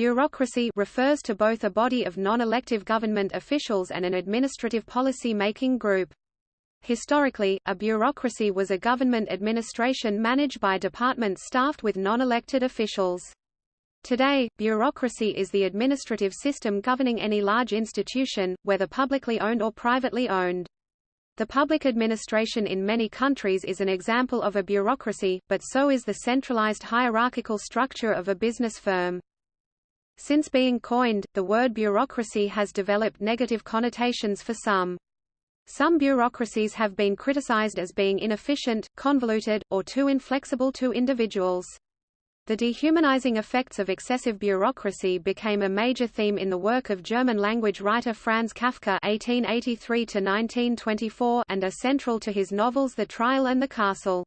Bureaucracy refers to both a body of non-elective government officials and an administrative policy-making group. Historically, a bureaucracy was a government administration managed by departments staffed with non-elected officials. Today, bureaucracy is the administrative system governing any large institution, whether publicly owned or privately owned. The public administration in many countries is an example of a bureaucracy, but so is the centralized hierarchical structure of a business firm. Since being coined, the word bureaucracy has developed negative connotations for some. Some bureaucracies have been criticized as being inefficient, convoluted, or too inflexible to individuals. The dehumanizing effects of excessive bureaucracy became a major theme in the work of German-language writer Franz Kafka (1883–1924) and are central to his novels *The Trial and the Castle*.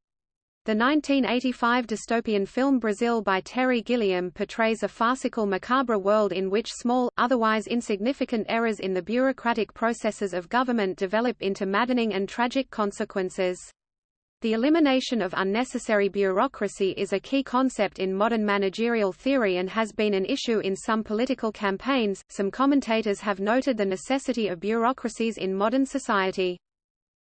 The 1985 dystopian film Brazil by Terry Gilliam portrays a farcical macabre world in which small, otherwise insignificant errors in the bureaucratic processes of government develop into maddening and tragic consequences. The elimination of unnecessary bureaucracy is a key concept in modern managerial theory and has been an issue in some political campaigns. Some commentators have noted the necessity of bureaucracies in modern society.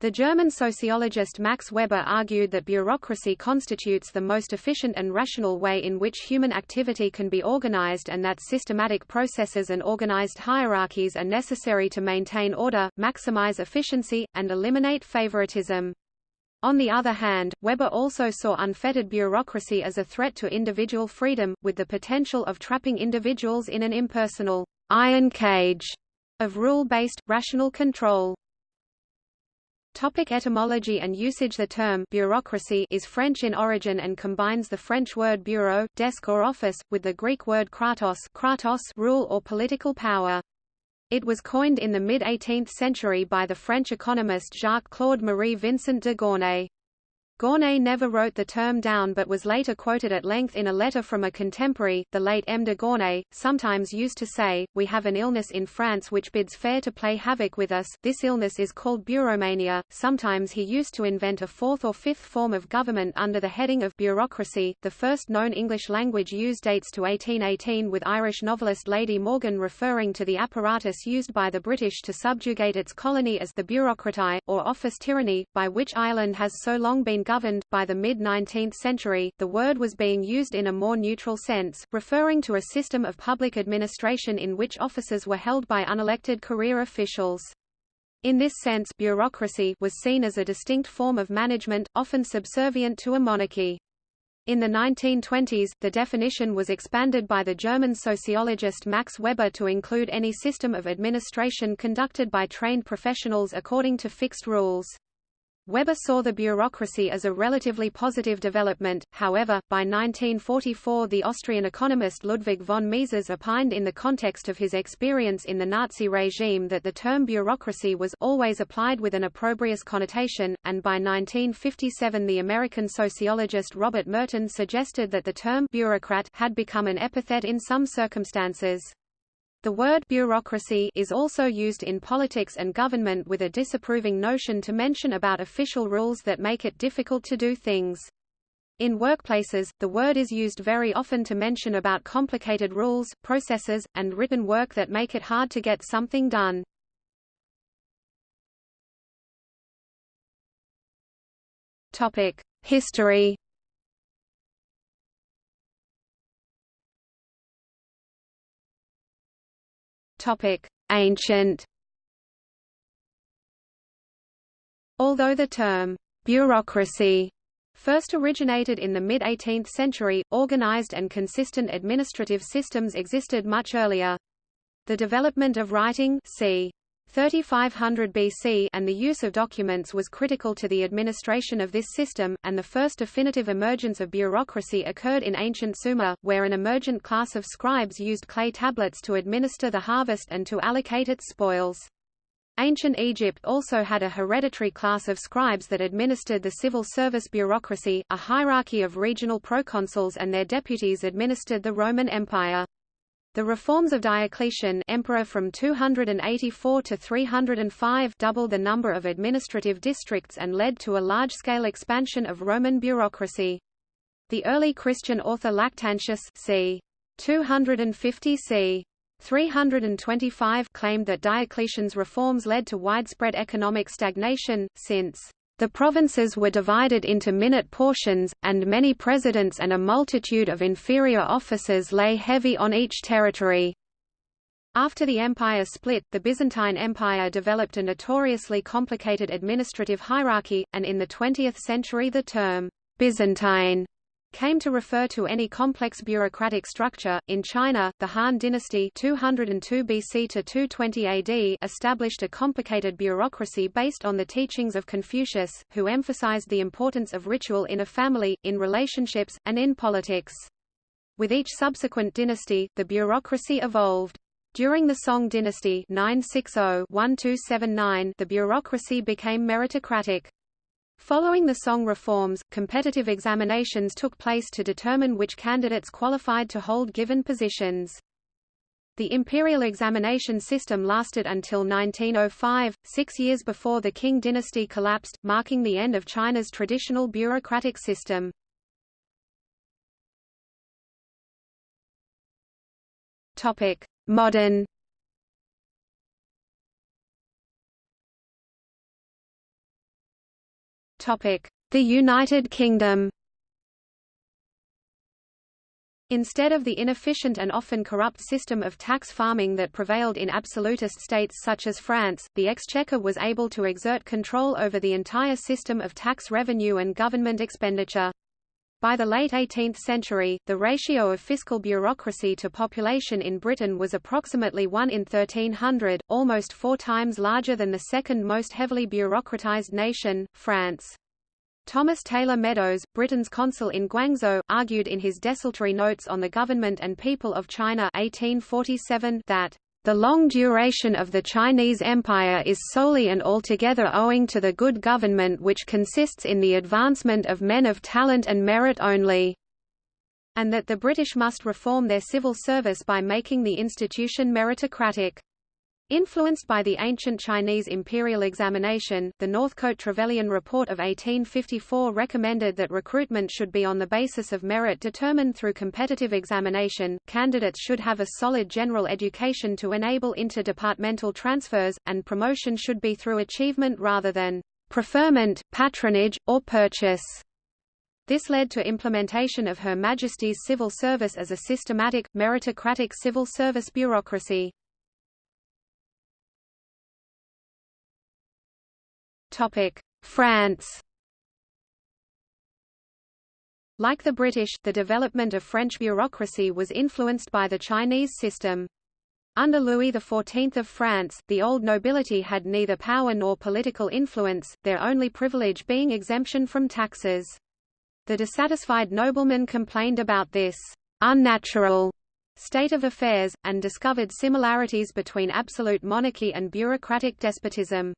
The German sociologist Max Weber argued that bureaucracy constitutes the most efficient and rational way in which human activity can be organized and that systematic processes and organized hierarchies are necessary to maintain order, maximize efficiency, and eliminate favoritism. On the other hand, Weber also saw unfettered bureaucracy as a threat to individual freedom, with the potential of trapping individuals in an impersonal iron cage of rule-based, rational control. Topic etymology and usage The term bureaucracy is French in origin and combines the French word bureau, desk or office, with the Greek word kratos, kratos rule or political power. It was coined in the mid-18th century by the French economist Jacques-Claude Marie Vincent de Gournay. Gournay never wrote the term down but was later quoted at length in a letter from a contemporary, the late M. de Gournay, sometimes used to say, We have an illness in France which bids fair to play havoc with us, this illness is called bureaumania. Sometimes he used to invent a fourth or fifth form of government under the heading of bureaucracy. The first known English language use dates to 1818 with Irish novelist Lady Morgan referring to the apparatus used by the British to subjugate its colony as the bureaucratie, or office tyranny, by which Ireland has so long been governed. By the mid 19th century, the word was being used in a more neutral sense, referring to a system of public administration in which offices were held by unelected career officials. In this sense bureaucracy was seen as a distinct form of management, often subservient to a monarchy. In the 1920s, the definition was expanded by the German sociologist Max Weber to include any system of administration conducted by trained professionals according to fixed rules. Weber saw the bureaucracy as a relatively positive development, however, by 1944 the Austrian economist Ludwig von Mises opined in the context of his experience in the Nazi regime that the term bureaucracy was always applied with an opprobrious connotation, and by 1957 the American sociologist Robert Merton suggested that the term bureaucrat had become an epithet in some circumstances. The word bureaucracy is also used in politics and government with a disapproving notion to mention about official rules that make it difficult to do things. In workplaces, the word is used very often to mention about complicated rules, processes, and written work that make it hard to get something done. History Topic: Ancient. Although the term bureaucracy first originated in the mid-18th century, organized and consistent administrative systems existed much earlier. The development of writing c. 3500 BC and the use of documents was critical to the administration of this system, and the first definitive emergence of bureaucracy occurred in ancient Sumer, where an emergent class of scribes used clay tablets to administer the harvest and to allocate its spoils. Ancient Egypt also had a hereditary class of scribes that administered the civil service bureaucracy, a hierarchy of regional proconsuls and their deputies administered the Roman Empire. The reforms of Diocletian emperor from 284 to 305 doubled the number of administrative districts and led to a large-scale expansion of Roman bureaucracy. The early Christian author Lactantius c. 250 c. 325 claimed that Diocletian's reforms led to widespread economic stagnation, since the provinces were divided into minute portions, and many presidents and a multitude of inferior officers lay heavy on each territory. After the empire split, the Byzantine Empire developed a notoriously complicated administrative hierarchy, and in the 20th century the term Byzantine came to refer to any complex bureaucratic structure. In China, the Han dynasty 202 BC to 220 AD established a complicated bureaucracy based on the teachings of Confucius, who emphasized the importance of ritual in a family, in relationships, and in politics. With each subsequent dynasty, the bureaucracy evolved. During the Song dynasty 960-1279 the bureaucracy became meritocratic. Following the Song reforms, competitive examinations took place to determine which candidates qualified to hold given positions. The imperial examination system lasted until 1905, six years before the Qing dynasty collapsed, marking the end of China's traditional bureaucratic system. Modern The United Kingdom. Instead of the inefficient and often corrupt system of tax farming that prevailed in absolutist states such as France, the Exchequer was able to exert control over the entire system of tax revenue and government expenditure. By the late 18th century, the ratio of fiscal bureaucracy to population in Britain was approximately 1 in 1300, almost four times larger than the second most heavily bureaucratized nation, France. Thomas Taylor Meadows, Britain's consul in Guangzhou, argued in his desultory notes on the government and people of China 1847 that the long duration of the Chinese Empire is solely and altogether owing to the good government which consists in the advancement of men of talent and merit only, and that the British must reform their civil service by making the institution meritocratic. Influenced by the ancient Chinese imperial examination, the Northcote Trevelyan Report of 1854 recommended that recruitment should be on the basis of merit determined through competitive examination, candidates should have a solid general education to enable interdepartmental transfers, and promotion should be through achievement rather than preferment, patronage, or purchase. This led to implementation of Her Majesty's civil service as a systematic, meritocratic civil service bureaucracy. France Like the British, the development of French bureaucracy was influenced by the Chinese system. Under Louis XIV of France, the old nobility had neither power nor political influence, their only privilege being exemption from taxes. The dissatisfied noblemen complained about this unnatural state of affairs, and discovered similarities between absolute monarchy and bureaucratic despotism.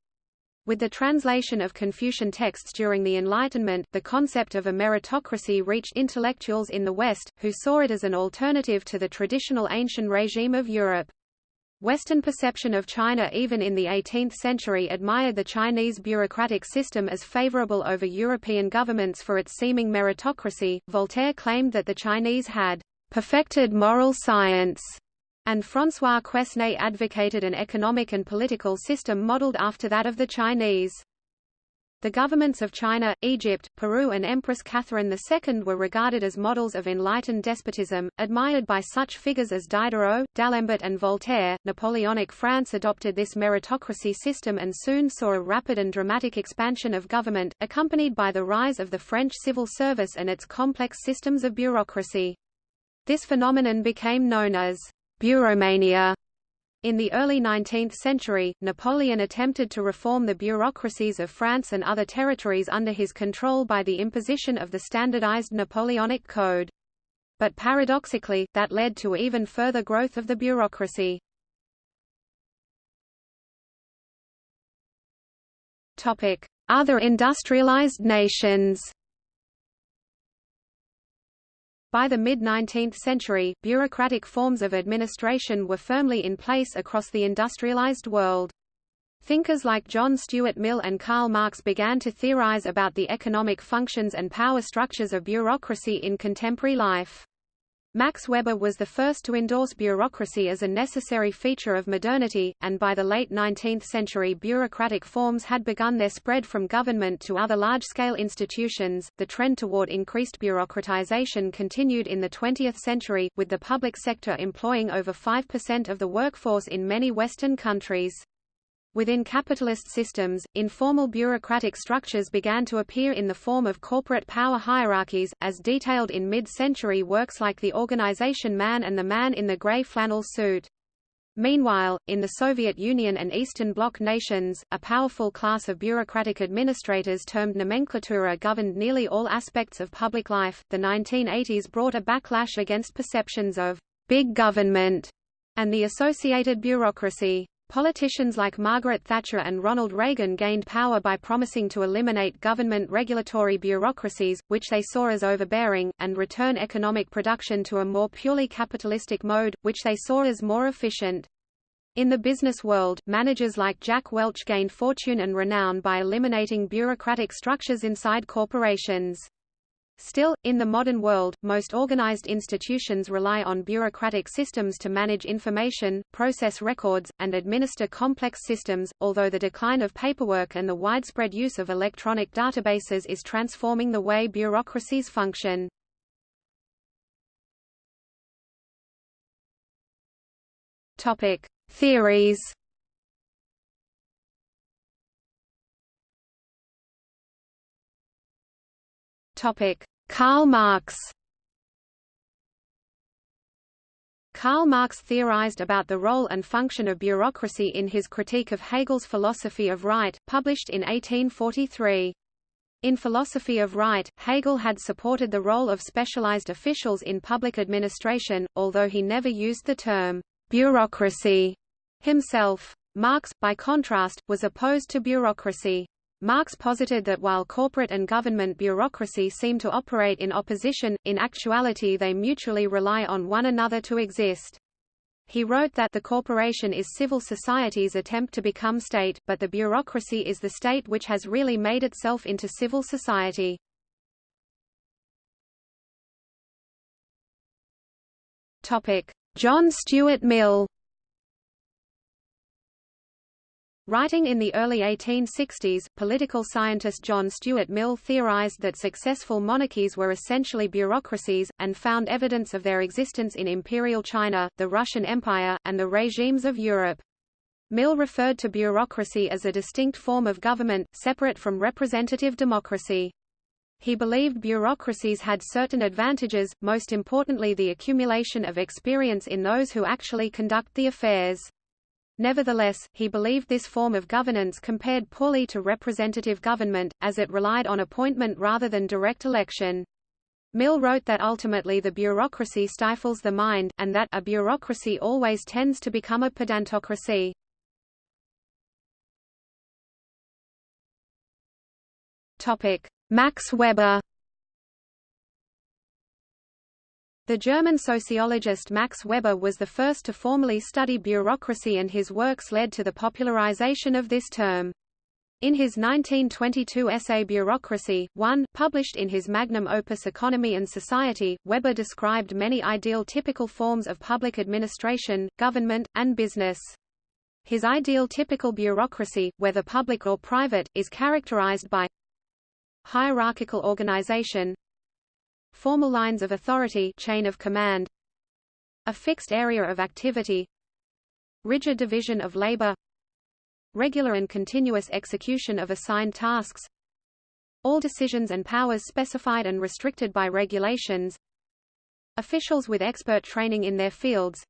With the translation of Confucian texts during the Enlightenment, the concept of a meritocracy reached intellectuals in the West, who saw it as an alternative to the traditional ancient regime of Europe. Western perception of China even in the 18th century admired the Chinese bureaucratic system as favorable over European governments for its seeming meritocracy. Voltaire claimed that the Chinese had perfected moral science and François Quesnay advocated an economic and political system modeled after that of the Chinese. The governments of China, Egypt, Peru and Empress Catherine II were regarded as models of enlightened despotism, admired by such figures as Diderot, D'Alembert and Voltaire. Napoleonic France adopted this meritocracy system and soon saw a rapid and dramatic expansion of government, accompanied by the rise of the French civil service and its complex systems of bureaucracy. This phenomenon became known as Bureaumania. In the early 19th century, Napoleon attempted to reform the bureaucracies of France and other territories under his control by the imposition of the standardized Napoleonic Code. But paradoxically, that led to even further growth of the bureaucracy. Other industrialized nations by the mid-19th century, bureaucratic forms of administration were firmly in place across the industrialized world. Thinkers like John Stuart Mill and Karl Marx began to theorize about the economic functions and power structures of bureaucracy in contemporary life. Max Weber was the first to endorse bureaucracy as a necessary feature of modernity, and by the late 19th century bureaucratic forms had begun their spread from government to other large-scale institutions. The trend toward increased bureaucratization continued in the 20th century, with the public sector employing over 5% of the workforce in many Western countries. Within capitalist systems, informal bureaucratic structures began to appear in the form of corporate power hierarchies, as detailed in mid-century works like The Organization Man and the Man in the Grey Flannel Suit. Meanwhile, in the Soviet Union and Eastern Bloc nations, a powerful class of bureaucratic administrators termed nomenklatura governed nearly all aspects of public life. The 1980s brought a backlash against perceptions of big government and the associated bureaucracy. Politicians like Margaret Thatcher and Ronald Reagan gained power by promising to eliminate government regulatory bureaucracies, which they saw as overbearing, and return economic production to a more purely capitalistic mode, which they saw as more efficient. In the business world, managers like Jack Welch gained fortune and renown by eliminating bureaucratic structures inside corporations. Still, in the modern world, most organized institutions rely on bureaucratic systems to manage information, process records, and administer complex systems, although the decline of paperwork and the widespread use of electronic databases is transforming the way bureaucracies function. Topic: Theories. Topic: Karl Marx. Karl Marx theorized about the role and function of bureaucracy in his critique of Hegel's Philosophy of Right, published in 1843. In Philosophy of Right, Hegel had supported the role of specialized officials in public administration, although he never used the term bureaucracy himself. Marx, by contrast, was opposed to bureaucracy. Marx posited that while corporate and government bureaucracy seem to operate in opposition, in actuality they mutually rely on one another to exist. He wrote that the corporation is civil society's attempt to become state, but the bureaucracy is the state which has really made itself into civil society. John Stuart Mill Writing in the early 1860s, political scientist John Stuart Mill theorized that successful monarchies were essentially bureaucracies, and found evidence of their existence in Imperial China, the Russian Empire, and the regimes of Europe. Mill referred to bureaucracy as a distinct form of government, separate from representative democracy. He believed bureaucracies had certain advantages, most importantly the accumulation of experience in those who actually conduct the affairs. Nevertheless, he believed this form of governance compared poorly to representative government, as it relied on appointment rather than direct election. Mill wrote that ultimately the bureaucracy stifles the mind, and that a bureaucracy always tends to become a pedantocracy. Max Weber The German sociologist Max Weber was the first to formally study bureaucracy and his works led to the popularization of this term. In his 1922 essay Bureaucracy, 1, published in his magnum opus Economy and Society, Weber described many ideal typical forms of public administration, government, and business. His ideal typical bureaucracy, whether public or private, is characterized by hierarchical organization, Formal lines of authority chain of command A fixed area of activity Rigid division of labor Regular and continuous execution of assigned tasks All decisions and powers specified and restricted by regulations Officials with expert training in their fields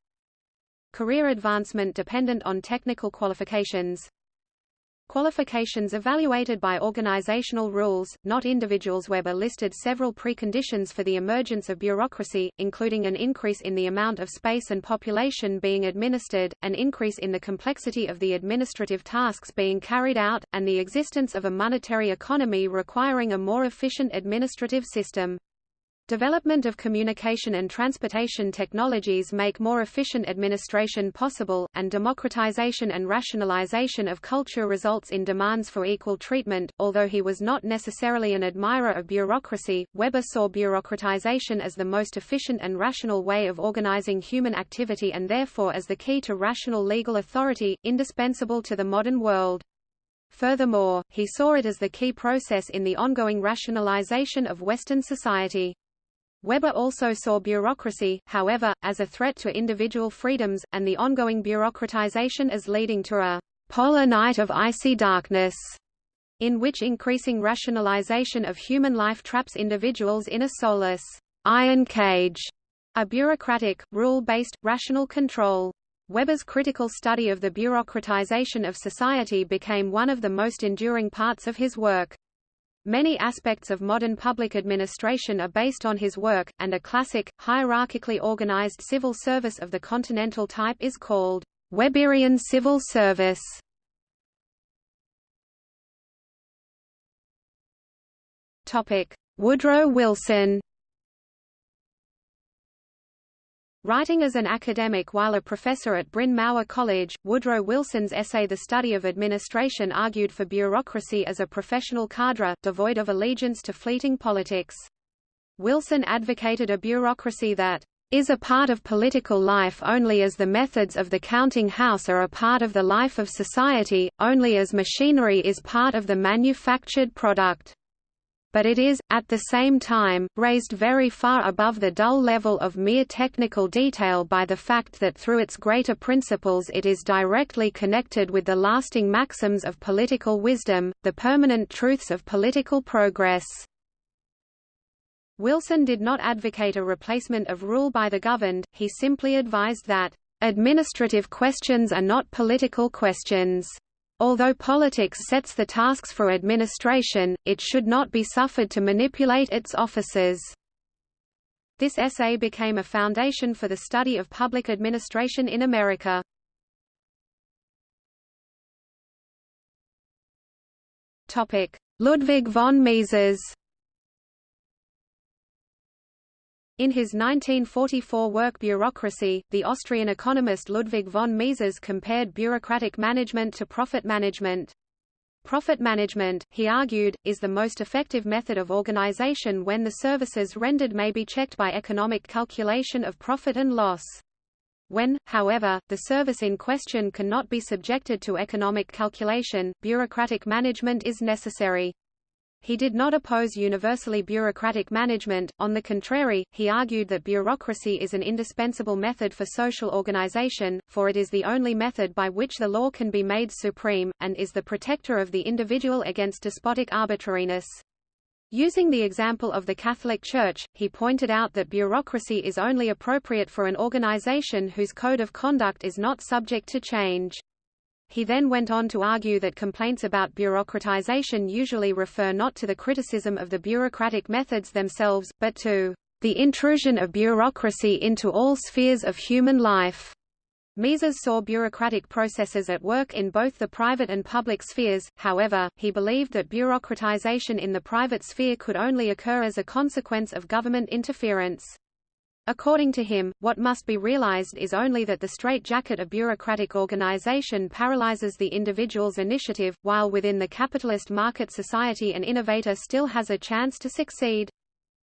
Career advancement dependent on technical qualifications Qualifications evaluated by organizational rules, not individuals Weber listed several preconditions for the emergence of bureaucracy, including an increase in the amount of space and population being administered, an increase in the complexity of the administrative tasks being carried out, and the existence of a monetary economy requiring a more efficient administrative system. Development of communication and transportation technologies make more efficient administration possible, and democratization and rationalization of culture results in demands for equal treatment. Although he was not necessarily an admirer of bureaucracy, Weber saw bureaucratization as the most efficient and rational way of organizing human activity and therefore as the key to rational legal authority, indispensable to the modern world. Furthermore, he saw it as the key process in the ongoing rationalization of Western society. Weber also saw bureaucracy, however, as a threat to individual freedoms, and the ongoing bureaucratization as leading to a polar night of icy darkness, in which increasing rationalization of human life traps individuals in a soulless iron cage, a bureaucratic, rule-based, rational control. Weber's critical study of the bureaucratization of society became one of the most enduring parts of his work. Many aspects of modern public administration are based on his work, and a classic, hierarchically organized civil service of the continental type is called Weberian civil service. Woodrow Wilson Writing as an academic while a professor at Bryn Mawr College, Woodrow Wilson's essay The Study of Administration argued for bureaucracy as a professional cadre, devoid of allegiance to fleeting politics. Wilson advocated a bureaucracy that is a part of political life only as the methods of the counting house are a part of the life of society, only as machinery is part of the manufactured product but it is, at the same time, raised very far above the dull level of mere technical detail by the fact that through its greater principles it is directly connected with the lasting maxims of political wisdom, the permanent truths of political progress. Wilson did not advocate a replacement of rule by the governed, he simply advised that, "...administrative questions are not political questions." Although politics sets the tasks for administration, it should not be suffered to manipulate its officers. This essay became a foundation for the study of public administration in America. Ludwig von Mises In his 1944 work Bureaucracy, the Austrian economist Ludwig von Mises compared bureaucratic management to profit management. Profit management, he argued, is the most effective method of organization when the services rendered may be checked by economic calculation of profit and loss. When, however, the service in question cannot be subjected to economic calculation, bureaucratic management is necessary. He did not oppose universally bureaucratic management, on the contrary, he argued that bureaucracy is an indispensable method for social organization, for it is the only method by which the law can be made supreme, and is the protector of the individual against despotic arbitrariness. Using the example of the Catholic Church, he pointed out that bureaucracy is only appropriate for an organization whose code of conduct is not subject to change. He then went on to argue that complaints about bureaucratization usually refer not to the criticism of the bureaucratic methods themselves, but to the intrusion of bureaucracy into all spheres of human life. Mises saw bureaucratic processes at work in both the private and public spheres, however, he believed that bureaucratization in the private sphere could only occur as a consequence of government interference. According to him, what must be realized is only that the straitjacket of bureaucratic organization paralyzes the individual's initiative, while within the capitalist market society an innovator still has a chance to succeed.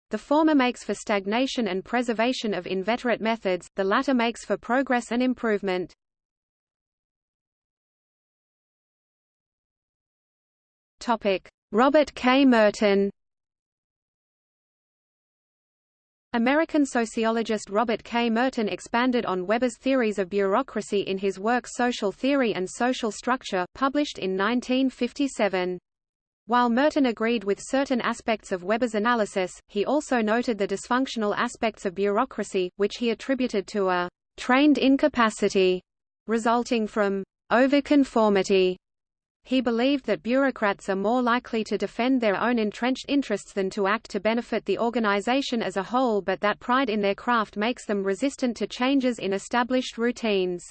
The former makes for stagnation and preservation of inveterate methods, the latter makes for progress and improvement. Robert K. Merton American sociologist Robert K. Merton expanded on Weber's theories of bureaucracy in his work Social Theory and Social Structure, published in 1957. While Merton agreed with certain aspects of Weber's analysis, he also noted the dysfunctional aspects of bureaucracy, which he attributed to a trained incapacity resulting from overconformity he believed that bureaucrats are more likely to defend their own entrenched interests than to act to benefit the organization as a whole but that pride in their craft makes them resistant to changes in established routines.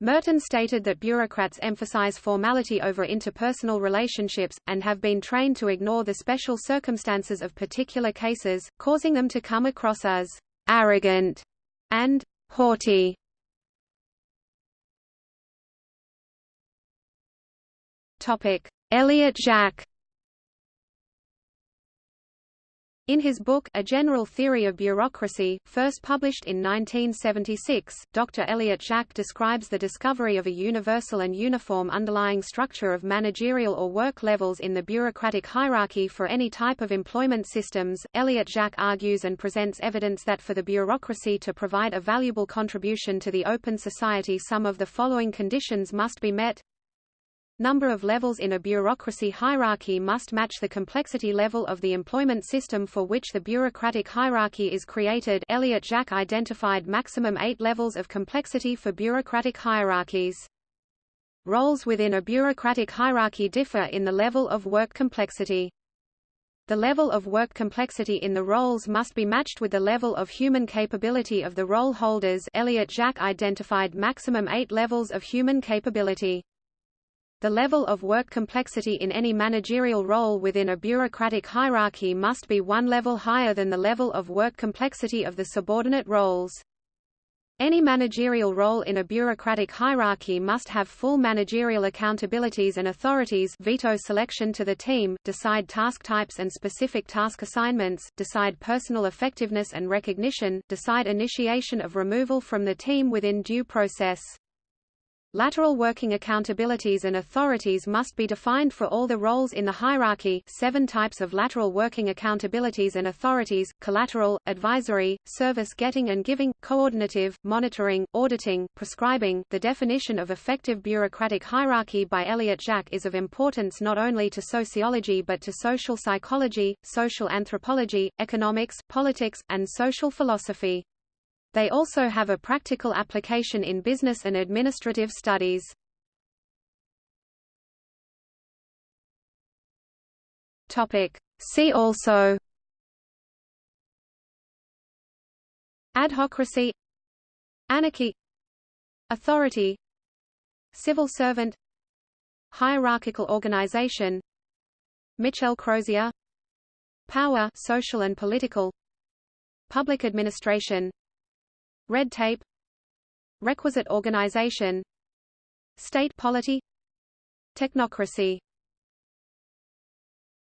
Merton stated that bureaucrats emphasize formality over interpersonal relationships, and have been trained to ignore the special circumstances of particular cases, causing them to come across as arrogant and haughty. Elliott Jaques In his book A General Theory of Bureaucracy, first published in 1976, Dr. Elliott Jaques describes the discovery of a universal and uniform underlying structure of managerial or work levels in the bureaucratic hierarchy for any type of employment systems. Elliott Jaques argues and presents evidence that for the bureaucracy to provide a valuable contribution to the open society some of the following conditions must be met Number of levels in a bureaucracy hierarchy must match the complexity level of the employment system for which the bureaucratic hierarchy is created Elliott Jaques identified maximum eight levels of complexity for bureaucratic hierarchies. Roles within a bureaucratic hierarchy differ in the level of work complexity. The level of work complexity in the roles must be matched with the level of human capability of the role holders Elliott Jaques identified maximum eight levels of human capability. The level of work complexity in any managerial role within a bureaucratic hierarchy must be one level higher than the level of work complexity of the subordinate roles. Any managerial role in a bureaucratic hierarchy must have full managerial accountabilities and authorities veto selection to the team, decide task types and specific task assignments, decide personal effectiveness and recognition, decide initiation of removal from the team within due process. Lateral working accountabilities and authorities must be defined for all the roles in the hierarchy seven types of lateral working accountabilities and authorities, collateral, advisory, service getting and giving, coordinative, monitoring, auditing, prescribing. The definition of effective bureaucratic hierarchy by Elliott Jaques is of importance not only to sociology but to social psychology, social anthropology, economics, politics, and social philosophy. They also have a practical application in business and administrative studies. Topic. See also Adhocracy Anarchy Authority Civil servant Hierarchical organization Michel Crozier Power social and political Public administration Red tape. Requisite organization. State polity. Technocracy